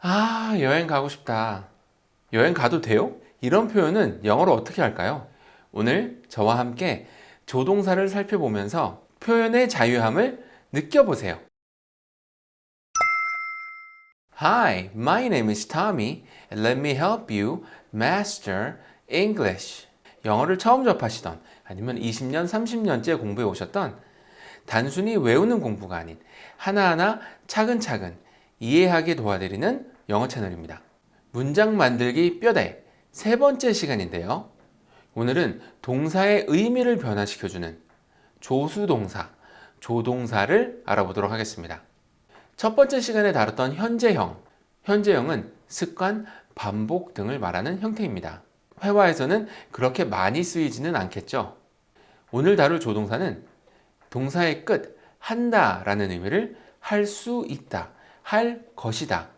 아, 여행 가고 싶다. 여행 가도 돼요? 이런 표현은 영어로 어떻게 할까요? 오늘 저와 함께 조동사를 살펴보면서 표현의 자유함을 느껴보세요. Hi, my name is Tommy and let me help you master English. 영어를 처음 접하시던 아니면 20년, 30년째 공부해 오셨던 단순히 외우는 공부가 아닌 하나하나 차근차근 이해하게 도와드리는 영어 채널입니다. 문장 만들기 뼈대 세 번째 시간인데요. 오늘은 동사의 의미를 변화시켜주는 조수동사, 조동사를 알아보도록 하겠습니다. 첫 번째 시간에 다뤘던 현재형, 현재형은 습관, 반복 등을 말하는 형태입니다. 회화에서는 그렇게 많이 쓰이지는 않겠죠. 오늘 다룰 조동사는 동사의 끝, 한다 라는 의미를 할 수 있다, 할 것이다,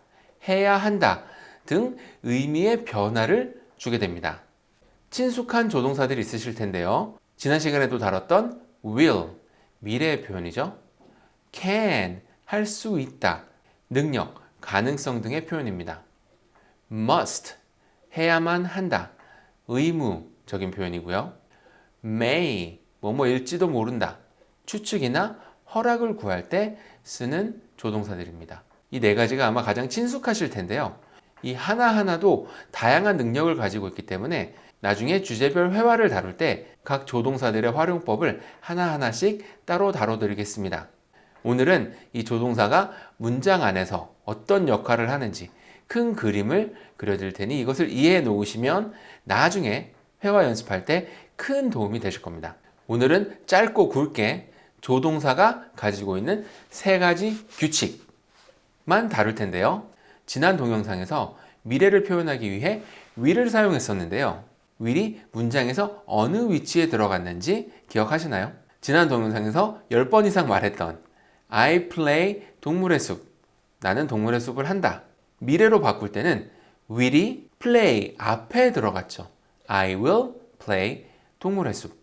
해야 한다 등 의미의 변화를 주게 됩니다. 친숙한 조동사들이 있으실 텐데요. 지난 시간에도 다뤘던 will, 미래의 표현이죠. can, 할 수 있다, 능력, 가능성 등의 표현입니다. must, 해야만 한다, 의무적인 표현이고요. may, 뭐뭐일지도 모른다, 추측이나 허락을 구할 때 쓰는 조동사들입니다. 이 네 가지가 아마 가장 친숙하실 텐데요. 이 하나하나도 다양한 능력을 가지고 있기 때문에 나중에 주제별 회화를 다룰 때 각 조동사들의 활용법을 하나하나씩 따로 다뤄드리겠습니다. 오늘은 이 조동사가 문장 안에서 어떤 역할을 하는지 큰 그림을 그려드릴 테니 이것을 이해해 놓으시면 나중에 회화 연습할 때 큰 도움이 되실 겁니다. 오늘은 짧고 굵게 조동사가 가지고 있는 세 가지 규칙 만 다룰 텐데요. 지난 동영상에서 미래를 표현하기 위해 will을 사용했었는데요. will이 문장에서 어느 위치에 들어갔는지 기억하시나요? 지난 동영상에서 10번 이상 말했던 I play 동물의 숲 나는 동물의 숲을 한다 미래로 바꿀 때는 will이 play 앞에 들어갔죠. I will play 동물의 숲.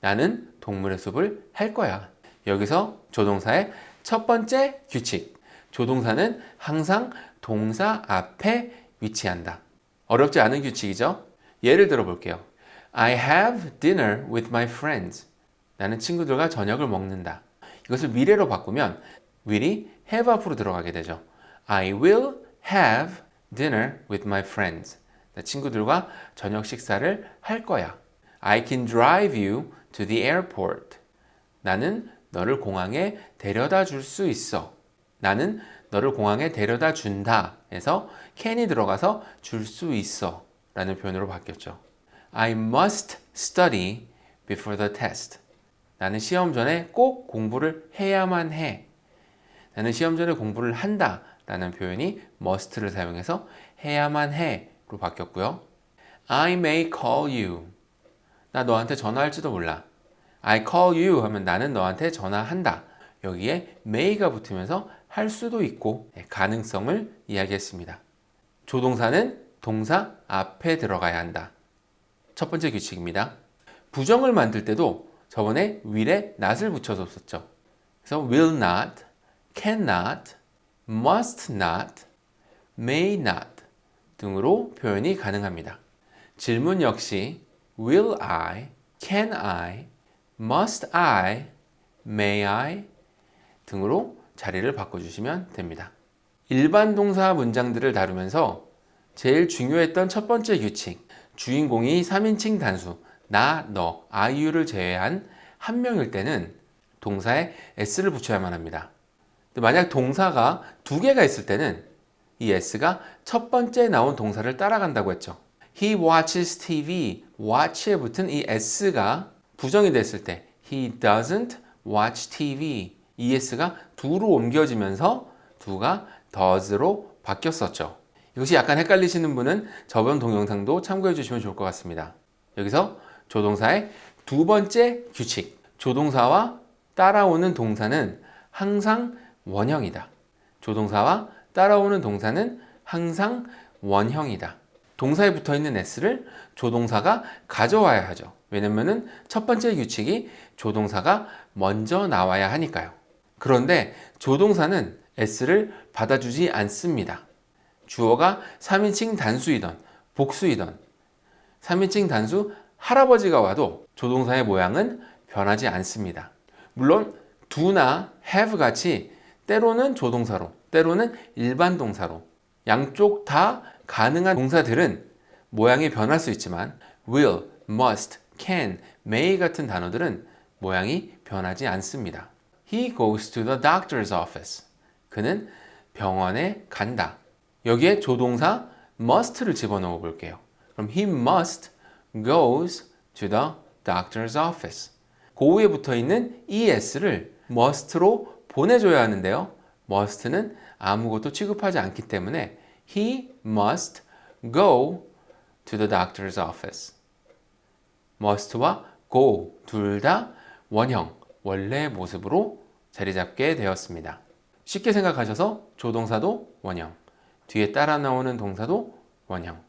나는 동물의 숲을 할 거야. 여기서 조동사의 첫 번째 규칙. 조동사는 항상 동사 앞에 위치한다. 어렵지 않은 규칙이죠? 예를 들어 볼게요. I have dinner with my friends. 나는 친구들과 저녁을 먹는다. 이것을 미래로 바꾸면 will이 have 앞으로 들어가게 되죠. I will have dinner with my friends. 친구들과 저녁 식사를 할 거야. I can drive you to the airport. 나는 너를 공항에 데려다 줄 수 있어. 나는 너를 공항에 데려다 준다. 에서 can이 들어가서 줄 수 있어. 라는 표현으로 바뀌었죠. I must study before the test. 나는 시험 전에 꼭 공부를 해야만 해. 나는 시험 전에 공부를 한다. 라는 표현이 must를 사용해서 해야만 해로 바뀌었고요. I may call you. 나 너한테 전화할지도 몰라. I call you 하면 나는 너한테 전화한다. 여기에 may가 붙으면서 할 수도 있고 네, 가능성을 이야기했습니다. 조동사는 동사 앞에 들어가야 한다. 첫 번째 규칙입니다. 부정을 만들 때도 저번에 will에 not을 붙여줬었죠. 그래서 will not, cannot, must not, may not 등으로 표현이 가능합니다. 질문 역시 will I, can I, must I, may I 등으로 자리를 바꿔주시면 됩니다. 일반 동사 문장들을 다루면서 제일 중요했던 첫 번째 규칙 주인공이 3인칭 단수 나, 너, 아이유를 제외한 한 명일 때는 동사에 s를 붙여야만 합니다. 만약 동사가 두 개가 있을 때는 이 s가 첫 번째 나온 동사를 따라간다고 했죠. He watches TV. watch에 붙은 이 s가 부정이 됐을 때 He doesn't watch TV. 이 s가 두로 옮겨지면서 두가 does로 바뀌었었죠. 이것이 약간 헷갈리시는 분은 저번 동영상도 참고해 주시면 좋을 것 같습니다. 여기서 조동사의 두 번째 규칙. 조동사와 따라오는 동사는 항상 원형이다. 조동사와 따라오는 동사는 항상 원형이다. 동사에 붙어 있는 s를 조동사가 가져와야 하죠. 왜냐면은 첫 번째 규칙이 조동사가 먼저 나와야 하니까요. 그런데 조동사는 s를 받아주지 않습니다. 주어가 3인칭 단수이던 복수이던 3인칭 단수 할아버지가 와도 조동사의 모양은 변하지 않습니다. 물론 do나 have 같이 때로는 조동사로 때로는 일반 동사로 양쪽 다 가능한 동사들은 모양이 변할 수 있지만 will, must, can, may 같은 단어들은 모양이 변하지 않습니다. He goes to the doctor's office. 그는 병원에 간다. 여기에 조동사 must를 집어넣어 볼게요. 그럼 he must goes to the doctor's office. 그 위에 붙어 있는 es를 must로 보내줘야 하는데요. must는 아무것도 취급하지 않기 때문에 he must go to the doctor's office. must와 go 둘 다 원형, 원래 모습으로 자리 잡게 되었습니다. 쉽게 생각하셔서 조동사도 원형, 뒤에 따라 나오는 동사도 원형.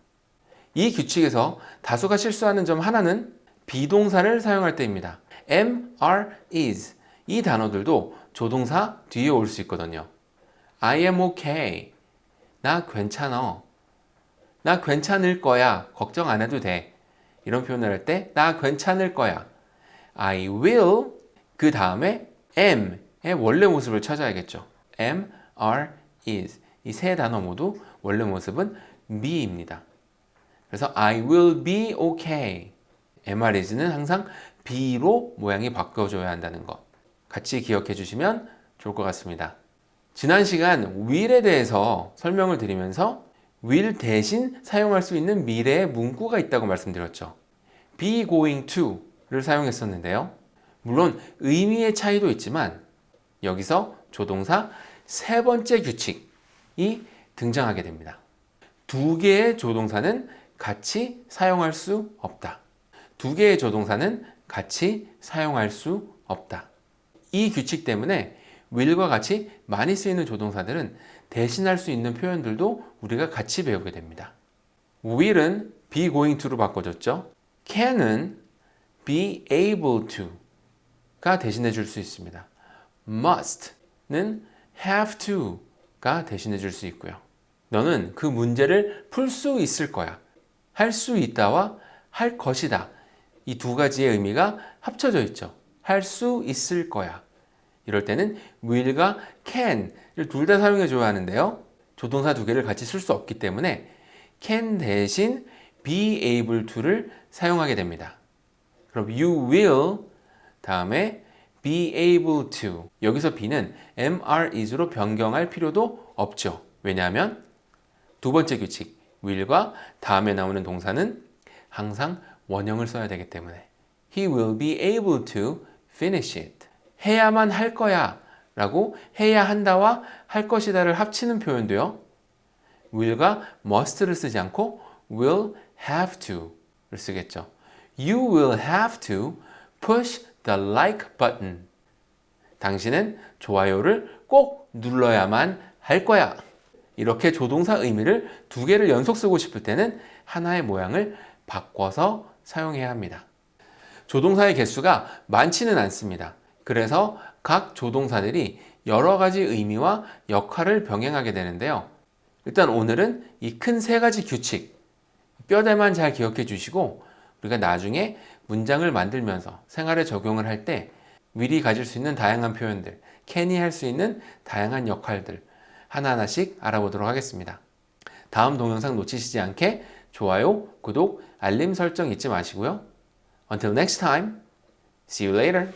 이 규칙에서 다수가 실수하는 점 하나는 비동사를 사용할 때입니다. am, are, is 이 단어들도 조동사 뒤에 올 수 있거든요. I am okay. 나 괜찮어. 나 괜찮을 거야. 걱정 안 해도 돼. 이런 표현을 할 때 나 괜찮을 거야. I will 그 다음에 am의 원래 모습을 찾아야겠죠. am, are, is 이 세 단어 모두 원래 모습은 me입니다. 그래서 I will be okay. MR is는 항상 be로 모양이 바꿔줘야 한다는 것 같이 기억해 주시면 좋을 것 같습니다. 지난 시간 will에 대해서 설명을 드리면서 will 대신 사용할 수 있는 미래의 문구가 있다고 말씀드렸죠. be going to를 사용했었는데요. 물론 의미의 차이도 있지만 여기서 조동사 세 번째 규칙이 등장하게 됩니다. 두 개의 조동사는 같이 사용할 수 없다. 두 개의 조동사는 같이 사용할 수 없다. 이 규칙 때문에 will과 같이 많이 쓰이는 조동사들은 대신할 수 있는 표현들도 우리가 같이 배우게 됩니다. will은 be going to로 바꿔줬죠. can은 be able to 가 대신해 줄 수 있습니다. must는 have to가 대신해 줄 수 있고요. 너는 그 문제를 풀 수 있을 거야. 할 수 있다와 할 것이다. 이 두 가지의 의미가 합쳐져 있죠. 할 수 있을 거야. 이럴 때는 will과 can을 둘 다 사용해 줘야 하는데요. 조동사 두 개를 같이 쓸 수 없기 때문에 can 대신 be able to를 사용하게 됩니다. 그럼 you will 다음에 be able to. 여기서 be는 are, is로 변경할 필요도 없죠. 왜냐하면 두 번째 규칙 will과 다음에 나오는 동사는 항상 원형을 써야 되기 때문에. He will be able to finish it. 해야만 할 거야. 라고 해야 한다와 할 것이다를 합치는 표현도요. will과 must를 쓰지 않고 will have to를 쓰겠죠. You will have to push the like button 당신은 좋아요를 꼭 눌러야만 할 거야 이렇게 조동사 의미를 두 개를 연속 쓰고 싶을 때는 하나의 모양을 바꿔서 사용해야 합니다. 조동사의 개수가 많지는 않습니다. 그래서 각 조동사들이 여러 가지 의미와 역할을 병행하게 되는데요. 일단 오늘은 이 큰 세 가지 규칙, 뼈대만 잘 기억해 주시고 우리가 나중에 문장을 만들면서 생활에 적용을 할 때 미리 가질 수 있는 다양한 표현들, 캔이 할 수 있는 다양한 역할들 하나하나씩 알아보도록 하겠습니다. 다음 동영상 놓치시지 않게 좋아요, 구독, 알림 설정 잊지 마시고요. Until next time, see you later.